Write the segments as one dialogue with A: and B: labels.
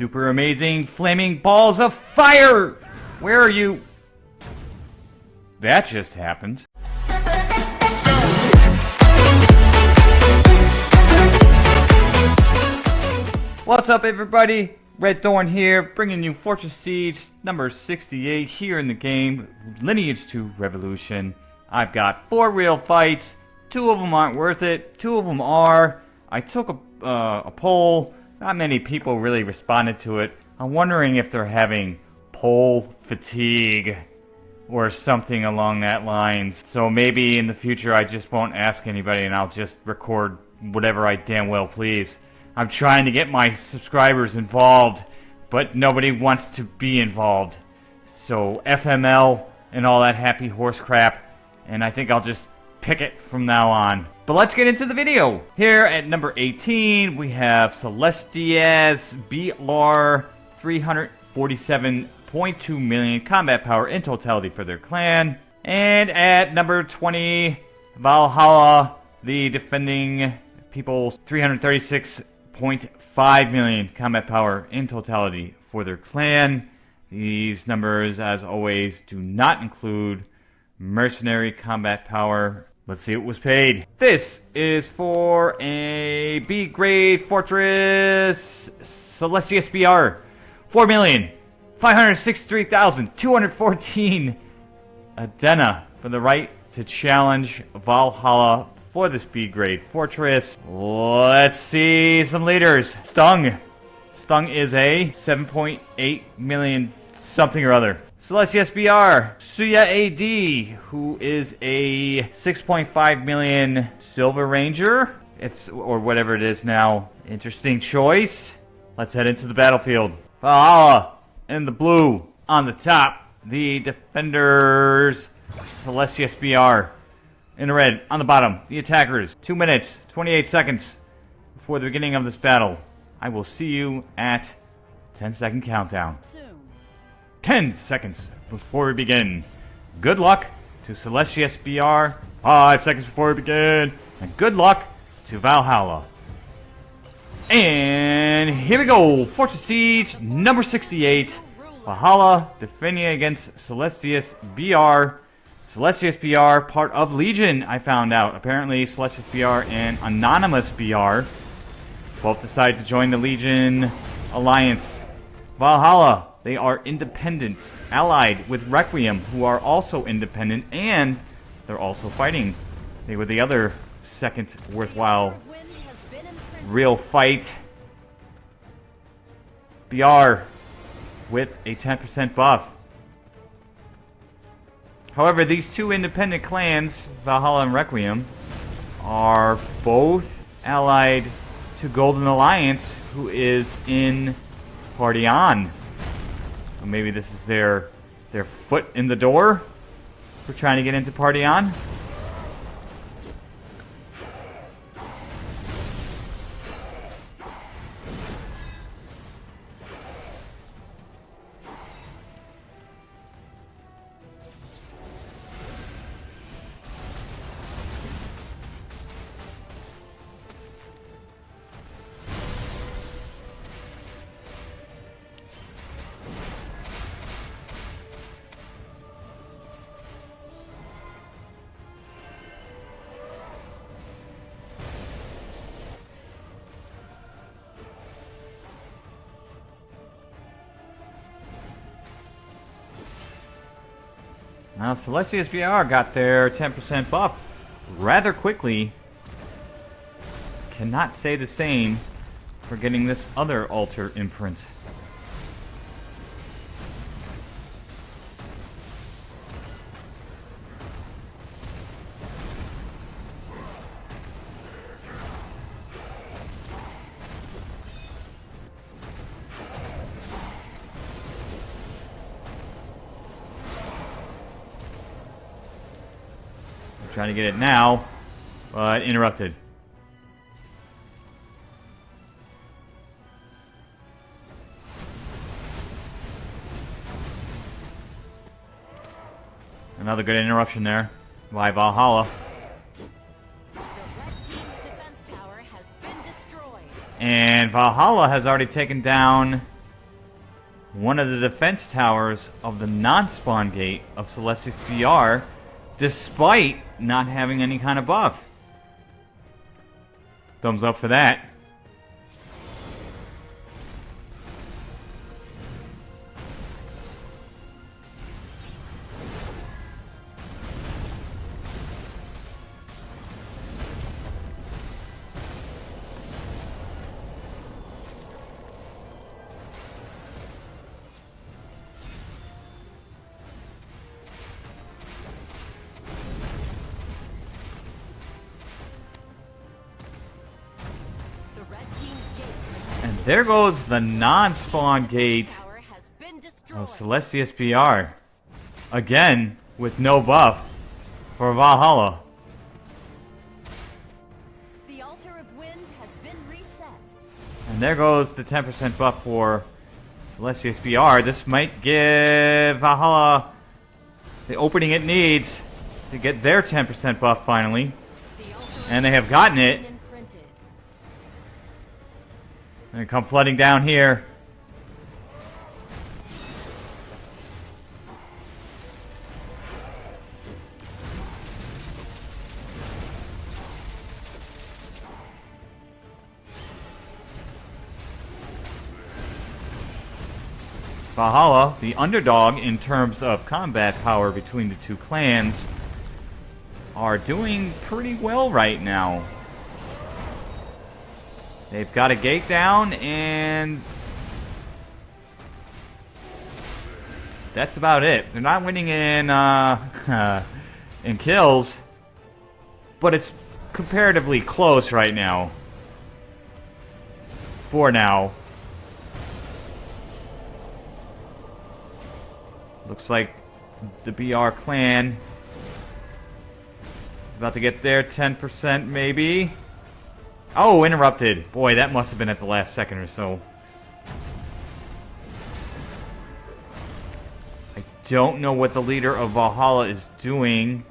A: super amazing flaming balls of fire! Where are you? That just happened. What's up, everybody? Red Thorn here, bringing you Fortress Siege number 68 here in the game, Lineage 2 Revolution. I've got four real fights, two of them aren't worth it, two of them are. I took a, uh, a poll, not many people really responded to it. I'm wondering if they're having poll fatigue or something along that lines. So maybe in the future I just won't ask anybody and I'll just record whatever I damn well please. I'm trying to get my subscribers involved, but nobody wants to be involved. So FML and all that happy horse crap, and I think I'll just pick it from now on. But let's get into the video. Here at number 18, we have Celestias BR 347.2 million combat power in totality for their clan. And at number 20, Valhalla, the defending people's 336.5 million combat power in totality for their clan. These numbers, as always, do not include mercenary combat power. Let's see what was paid. This is for a B grade fortress Celestius BR. 4,563,214 Adena for the right to challenge Valhalla for the B grade fortress. Let's see some leaders. Stung. Stung is a 7.8 million something or other. Celestia SBR. Suya AD, who is a 6.5 million Silver Ranger. It's, or whatever it is now. Interesting choice. Let's head into the battlefield. Valhalla in the blue on the top. The defenders. Celestia SBR in the red, on the bottom, the attackers. Two minutes, 28 seconds before the beginning of this battle. I will see you at 10 second countdown. Soon. 10 seconds before we begin. Good luck to Celestia SBR. 5 seconds before we begin. And good luck to Valhalla. And here we go. Fortress Siege number 68. Valhalla defending against Celestius BR. Celestius BR, part of Legion, I found out. Apparently, Celestius BR and Anonymous BR both decided to join the Legion Alliance. Valhalla, they are independent, allied with Requiem, who are also independent, and they're also fighting. They were the other second worthwhile real fight. BR with a 10% buff. However, these two independent clans, Valhalla and Requiem, are both allied to Golden Alliance, who is in Party On. Maybe this is their their foot in the door for trying to get into Party On. Now, Celestia SBR got their 10% buff rather quickly. Cannot say the same for getting this other altar imprint. To get it now, but interrupted. Another good interruption there by Valhalla. And Valhalla has already taken down one of the defense towers of the non-spawn gate of Celestius BR, despite not having any kind of buff. Thumbs up for that. There goes the non-spawn gate
B: tower has been
A: of.
B: Oh,
A: Celestius BR. Again, with no buff for Valhalla.
B: The altar of wind has been reset.
A: And there goes the 10% buff for Celestius BR. This might give Valhalla the opening it needs to get their 10% buff finally. And they have gotten it. And come flooding down here. Valhalla, the underdog in terms of combat power between the two clans, are doing pretty well right now. They've got a gate down, and that's about it. They're not winning in uh, in kills, but it's comparatively close right now. For now. Looks like the BR clan is about to get there, 10% maybe. Oh, interrupted. Boy, that must have been at the last second or so. I don't know what the leader of Valhalla is doing.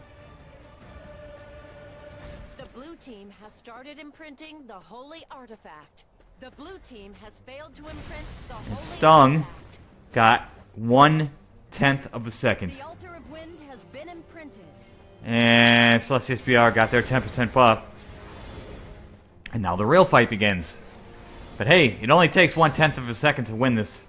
B: The blue team has started imprinting the holy artifact. The blue team has failed to imprint the holy
A: stung.
B: artifact.
A: Got one tenth of a second.
B: The altar of wind has been imprinted.
A: And Celestius BR got their 10% buff. And now the real fight begins. But hey, it only takes one tenth of a second to win this.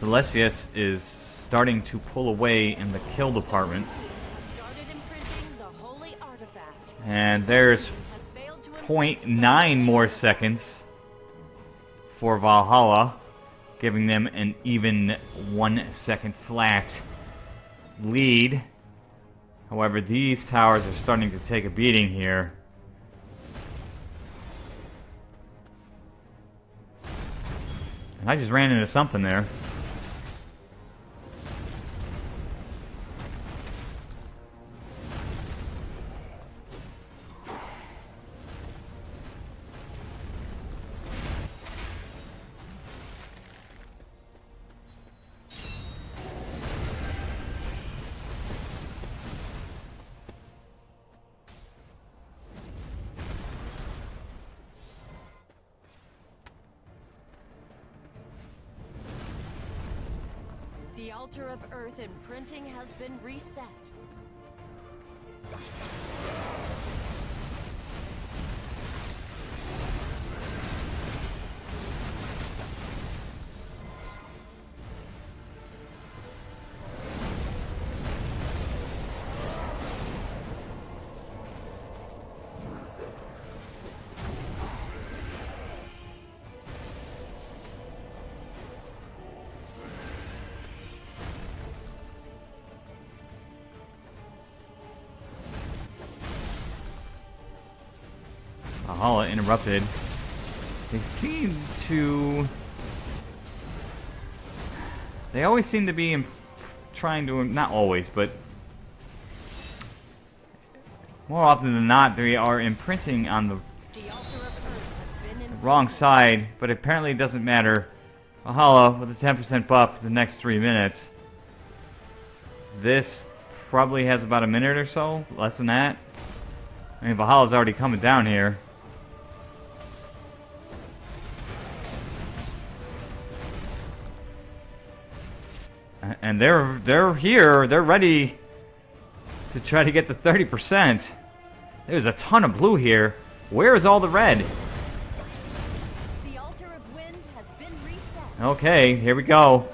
A: Celestius is starting to pull away in the kill department.
B: Team has started imprinting the holy artifact.
A: And there's
B: Has failed to imprint the
A: 0.9 more seconds for Valhalla, giving them an even one second flat lead. However, these towers are starting to take a beating here. And I just ran into something there. Valhalla interrupted. They seem to. They always seem to be in, trying to. Not always, but. More often than not, they are imprinting on the
B: The
A: wrong side, but apparently it doesn't matter. Valhalla with a 10% buff for the next three minutes. This probably has about a minute or so, less than that. I mean, Valhalla's already coming down here. And they're they're here. They're ready to try to get the 30%. There's a ton of blue here. Where is all the red?
B: The altar of wind has been reset.
A: Okay, here we go.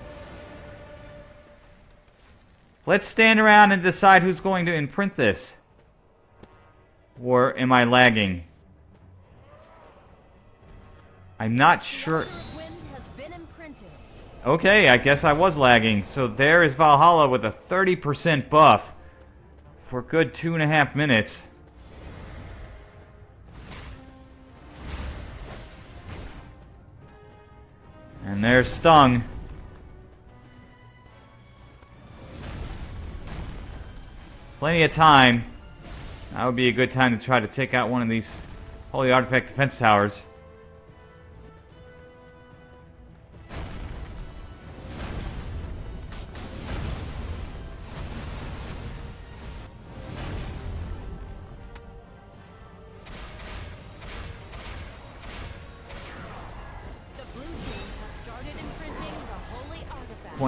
A: Let's stand around and decide who's going to imprint this. Or am I lagging? I'm not sure. Okay, I guess I was lagging. So there is Valhalla with a 30% buff for a good two and a half minutes. And there's Stung. Plenty of time. That would be a good time to try to take out one of these Holy Artifact defense towers.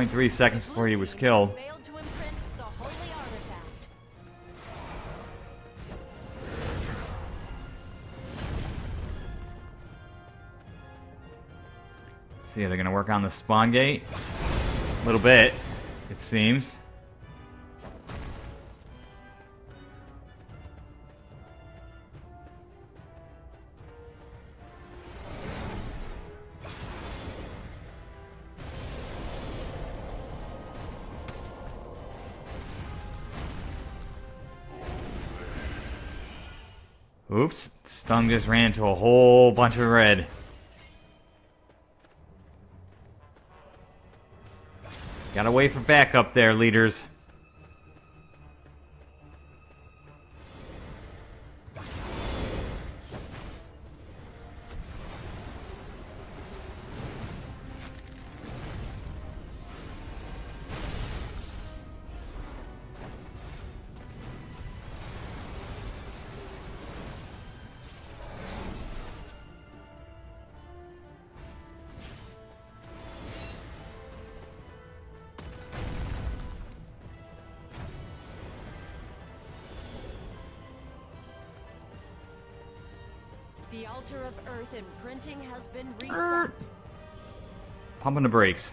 A: 0.3 seconds before he was killed. See, they're gonna work on the spawn gate. A little bit, it seems. Oops, Stung just ran into a whole bunch of red. Gotta wait for backup there, leaders.
B: The altar of earth imprinting has been uh, reset.
A: Pumping the brakes.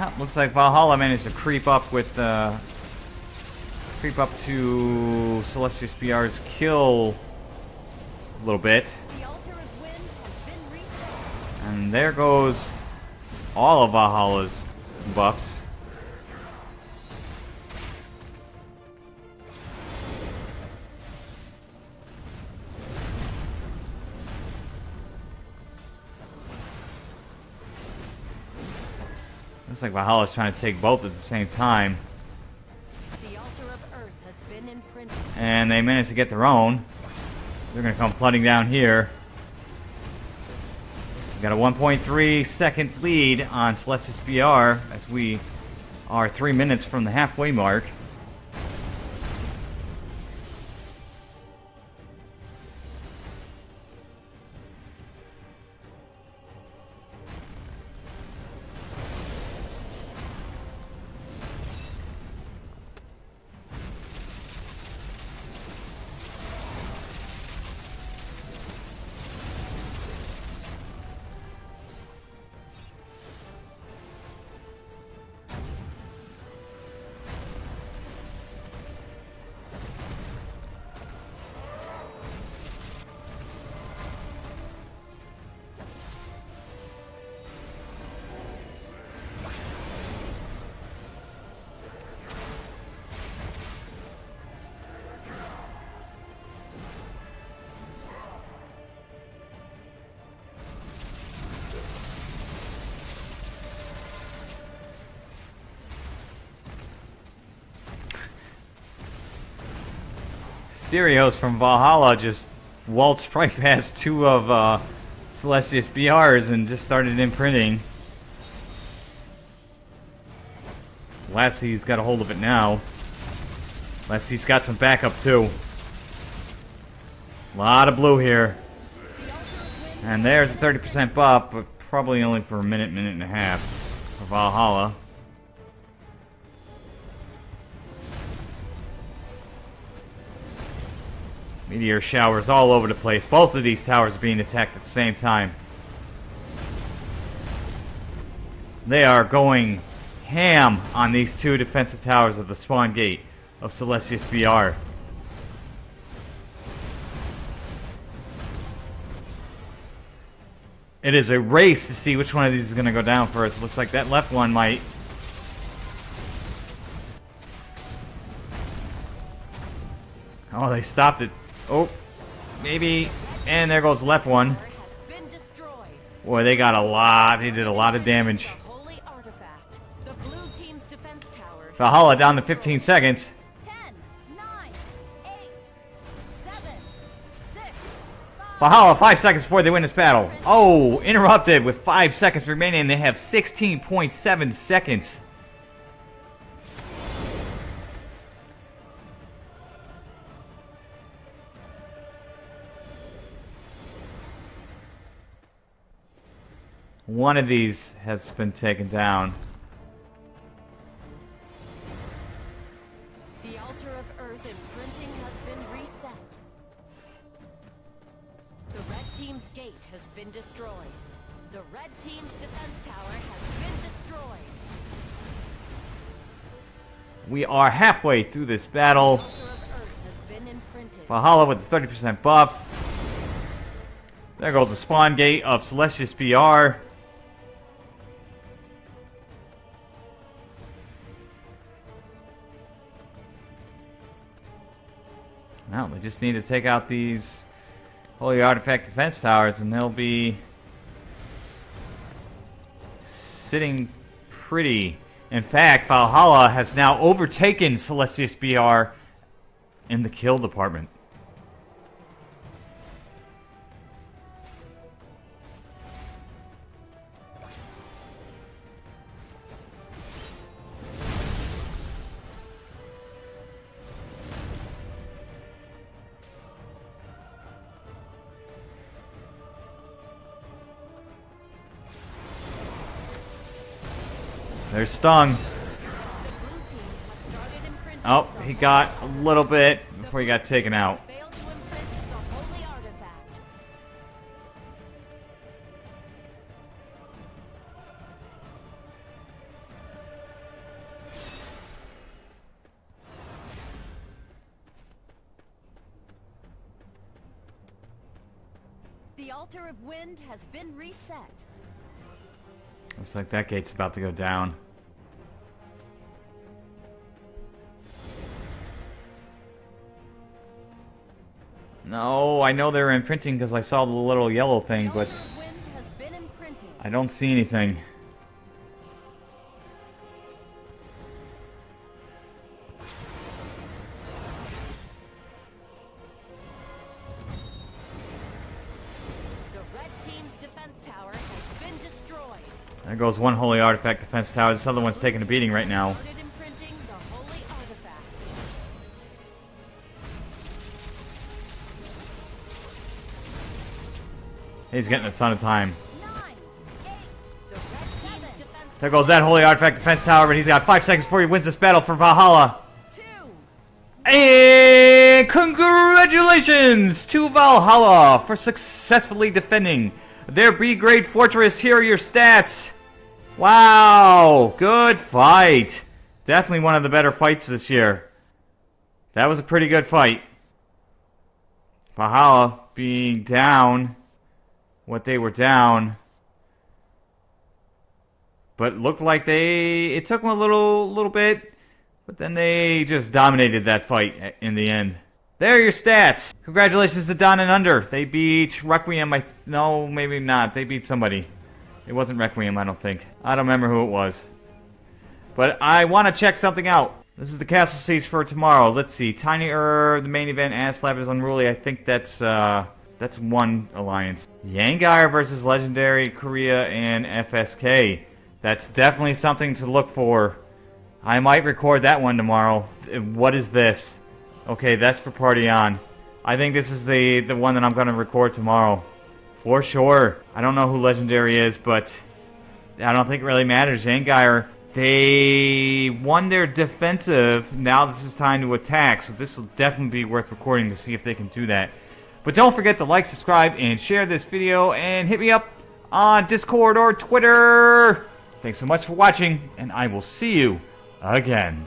A: Ah, looks like Valhalla managed to creep up with uh, creep up to Celestius BR's kill a little bit.
B: The altar of wind has been reset.
A: And there goes all of Valhalla's buffs. Looks like Valhalla's trying to take both at the same time.
B: The altar of earth has been imprinted.
A: And they managed to get their own. They're going to come flooding down here. We got a 1.3 second lead on Celestis BR as we are three minutes from the halfway mark. Sirios from Valhalla just waltzed right past two of uh, Celestius BRs and just started imprinting. Lassie's got a hold of it now. Lassie's got some backup too. A lot of blue here. And there's a 30% buff, but probably only for a minute, minute and a half for Valhalla. Meteor showers all over the place. Both of these towers are being attacked at the same time. They are going ham on these two defensive towers of the spawn gate of Celestius BR. It is a race to see which one of these is going to go down first. Looks like that left one might. Oh, they stopped it. Oh, maybe. And there goes left one. Boy, they got a lot. They did a lot of damage. Valhalla down to 15 seconds.
B: 10, 9, 8, 7, 6, 5,
A: Valhalla, five seconds before they win this battle. Oh, interrupted with five seconds remaining. They have 16.7 seconds. One of these has been taken down.
B: The altar of earth imprinting has been reset. The red team's gate has been destroyed. The red team's defense tower has been destroyed.
A: We are halfway through this battle.
B: The altar of earth has been imprinted.
A: Valhalla with the 30% buff. There goes the spawn gate of Celestius BR. They just need to take out these Holy Artifact defense towers and they'll be sitting pretty. In fact, Valhalla has now overtaken Celestius BR in the kill department. Stung.
B: The blue team has started imprinting.
A: Oh, he got a little bit before he got taken out.
B: failed to imprint the holy artifact. The altar of wind has been reset.
A: Looks like that gate's about to go down. No, I know they're imprinting because I saw the little yellow thing, but
B: altar of wind has been imprinted.
A: I don't see anything.
B: The red team's defense tower has been destroyed.
A: There goes one holy artifact defense tower. This other one's taking a beating right now. He's getting a ton of time. There goes that holy artifact defense tower, but he's got five seconds before he wins this battle for Valhalla. And congratulations to Valhalla for successfully defending their B-grade fortress. Here are your stats. Wow, good fight. Definitely one of the better fights this year. That was a pretty good fight. Valhalla being down what they were down. But looked like they it took them a little little bit but then they just dominated that fight in the end. There are your stats. Congratulations to Don and Under. They beat Requiem. I no, maybe not. They beat somebody. It wasn't Requiem, I don't think. I don't remember who it was. But I want to check something out. This is the castle siege for tomorrow. Let's see. Tiny Ur, the main event, Aslab is unruly. I think that's uh that's one alliance. Yangar versus Legendary Korea and FSK. That's definitely something to look for. I might record that one tomorrow. What is this? Okay, that's for Party On. I think this is the, the one that I'm going to record tomorrow. For sure. I don't know who Legendary is, but I don't think it really matters. Yangar, they won their defensive. Now this is time to attack, so this will definitely be worth recording to see if they can do that. But don't forget to like, subscribe, and share this video, and hit me up on Discord or Twitter. Thanks so much for watching, and I will see you again.